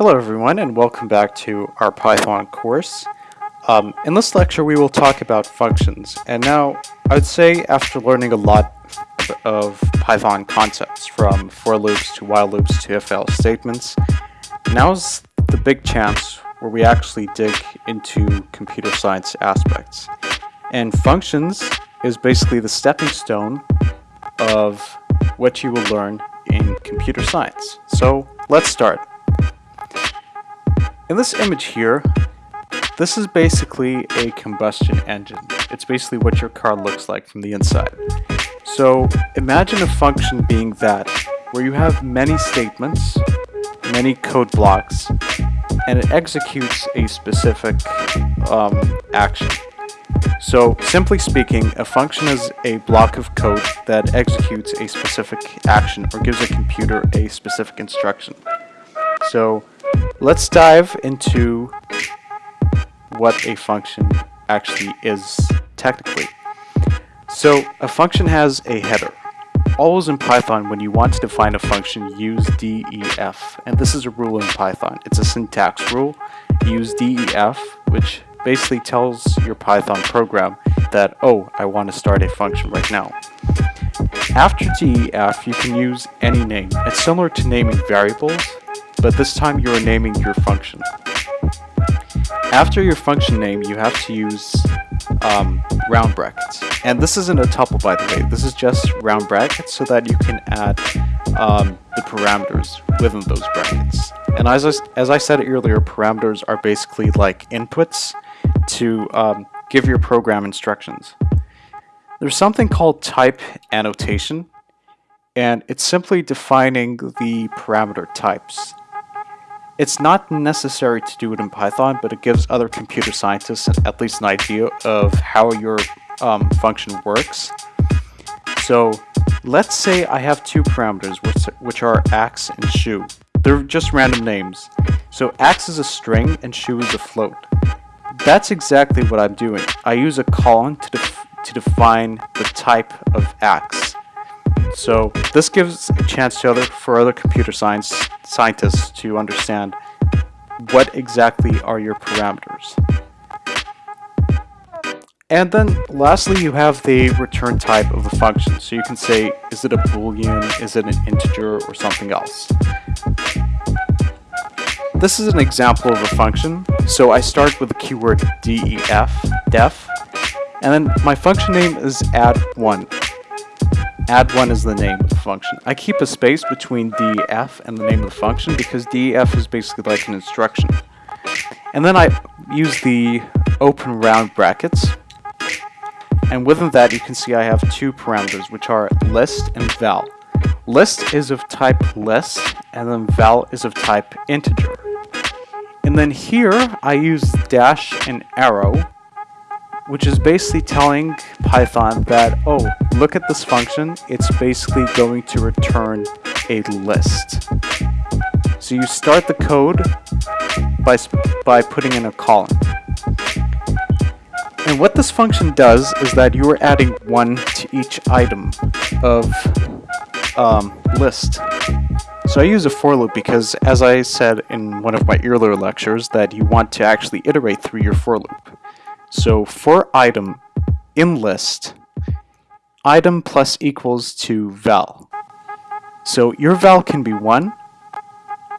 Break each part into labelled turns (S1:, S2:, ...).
S1: Hello everyone and welcome back to our Python course. Um, in this lecture we will talk about functions and now I would say after learning a lot of Python concepts from for loops to while loops to if else statements, now's the big chance where we actually dig into computer science aspects. And functions is basically the stepping stone of what you will learn in computer science. So let's start. In this image here, this is basically a combustion engine. It's basically what your car looks like from the inside. So imagine a function being that, where you have many statements, many code blocks, and it executes a specific um, action. So simply speaking, a function is a block of code that executes a specific action or gives a computer a specific instruction. So let's dive into what a function actually is technically. So a function has a header. Always in Python, when you want to define a function, use def. And this is a rule in Python. It's a syntax rule. Use def, which basically tells your Python program that, oh, I want to start a function right now. After def, you can use any name. It's similar to naming variables, but this time you are naming your function. After your function name, you have to use um, round brackets. And this isn't a tuple, by the way. This is just round brackets so that you can add um, the parameters within those brackets. And as I, as I said earlier, parameters are basically like inputs to um, give your program instructions. There's something called type annotation, and it's simply defining the parameter types. It's not necessary to do it in Python, but it gives other computer scientists at least an idea of how your um, function works. So let's say I have two parameters, which, which are ax and shoe. They're just random names. So ax is a string and shoe is a float. That's exactly what I'm doing. I use a colon to, def to define the type of ax. So this gives a chance to other, for other computer science scientists to understand what exactly are your parameters. And then lastly, you have the return type of the function. So you can say, is it a boolean, is it an integer, or something else. This is an example of a function. So I start with the keyword def, def, and then my function name is add1 add1 is the name of the function. I keep a space between def and the name of the function because def is basically like an instruction. And then I use the open round brackets. And within that you can see I have two parameters which are list and val. List is of type list and then val is of type integer. And then here I use dash and arrow which is basically telling Python that, oh, look at this function, it's basically going to return a list. So you start the code by, by putting in a colon. And what this function does is that you are adding one to each item of um, list. So I use a for loop because, as I said in one of my earlier lectures, that you want to actually iterate through your for loop. So for item in list, item plus equals to val. So your val can be 1,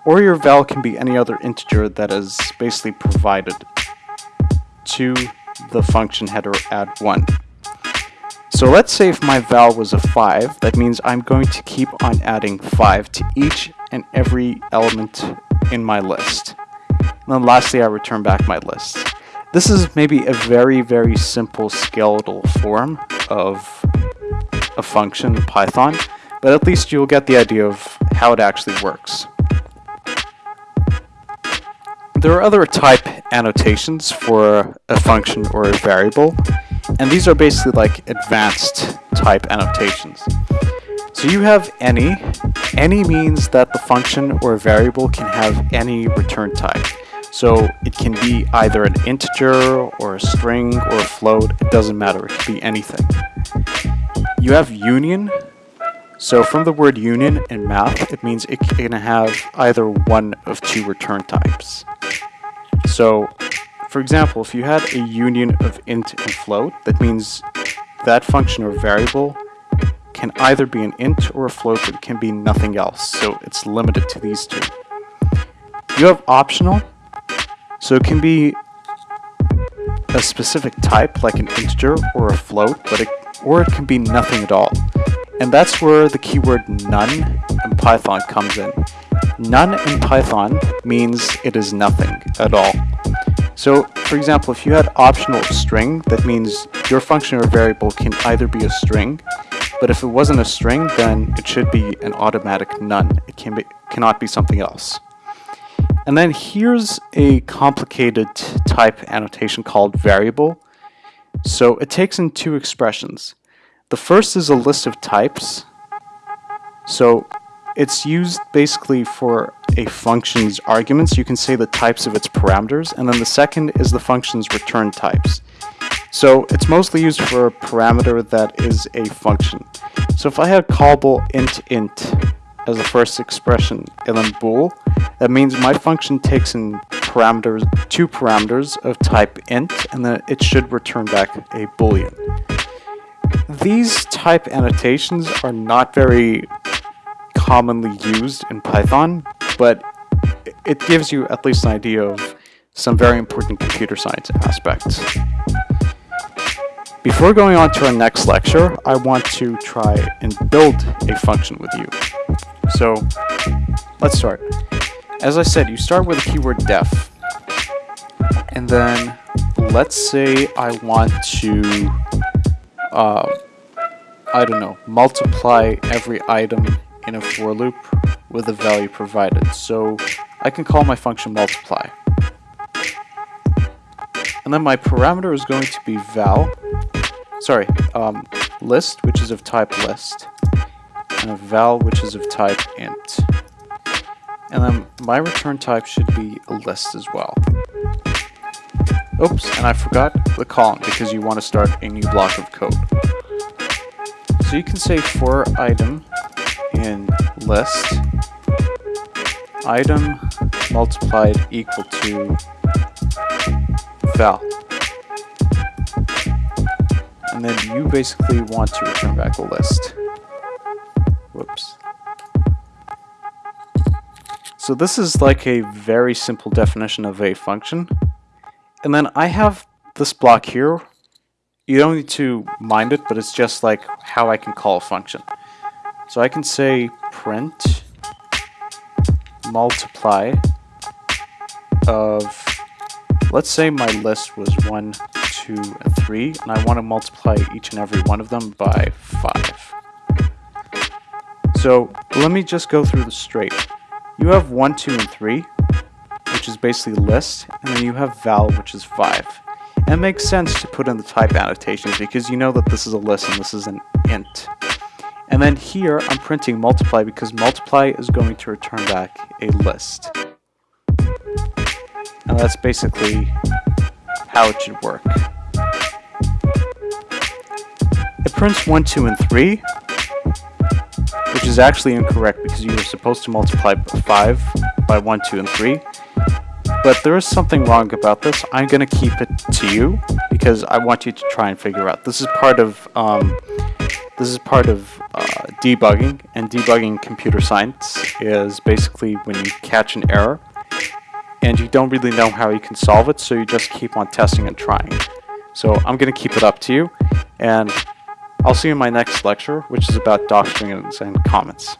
S1: or your val can be any other integer that is basically provided to the function header add 1. So let's say if my val was a 5, that means I'm going to keep on adding 5 to each and every element in my list. And then lastly I return back my list. This is maybe a very, very simple skeletal form of a function Python, but at least you'll get the idea of how it actually works. There are other type annotations for a function or a variable, and these are basically like advanced type annotations. So you have any. Any means that the function or variable can have any return type. So it can be either an integer or a string or a float, it doesn't matter, it can be anything. You have union, So from the word union in math, it means it can have either one of two return types. So, for example, if you had a union of int and float, that means that function or variable can either be an int or a float, but it can be nothing else. So it's limited to these two. You have optional, so it can be a specific type, like an integer or a float, but it, or it can be nothing at all. And that's where the keyword none in Python comes in. None in Python means it is nothing at all. So, for example, if you had optional string, that means your function or variable can either be a string, but if it wasn't a string, then it should be an automatic none. It can be, cannot be something else. And then here's a complicated type annotation called callable. So it takes in two expressions. The first is a list of types. So it's used basically for a function's arguments. You can say the types of its parameters. And then the second is the function's return types. So it's mostly used for a parameter that is a function. So if I had callable int int as the first expression and then bool, that means my function takes in parameters, two parameters of type int, and then it should return back a boolean. These type annotations are not very commonly used in Python, but it gives you at least an idea of some very important computer science aspects. Before going on to our next lecture, I want to try and build a function with you. So, let's start. As I said, you start with the keyword def. And then, let's say I want to uh, I don't know, multiply every item in a for loop with the value provided. So I can call my function multiply. And then my parameter is going to be val, sorry, um, list, which is of type list, and a val, which is of type int. And then my return type should be a list as well. Oops, and I forgot the column because you want to start a new block of code. So you can say for item in list item multiplied equal to val. And then you basically want to return back a list. So this is like a very simple definition of a function. And then I have this block here. You don't need to mind it, but it's just like how I can call a function. So I can say print multiply of, let's say my list was 1, 2, and 3, and I want to multiply each and every one of them by 5. So let me just go through the straight. You have 1, 2, and 3, which is basically a list, and then you have val, which is 5. And it makes sense to put in the type annotations because you know that this is a list and this is an int. And then here I'm printing multiply because multiply is going to return back a list. And that's basically how it should work. It prints 1, 2, and 3, which is actually incorrect because you were supposed to multiply 5 by 1, 2, and 3. But there is something wrong about this. I'm going to keep it to you because I want you to try and figure out. This is part of um, this is part of uh, debugging, and debugging computer science is basically when you catch an error and you don't really know how you can solve it, so you just keep on testing and trying. So I'm going to keep it up to you, and I'll see you in my next lecture, which is about docstrings and comments.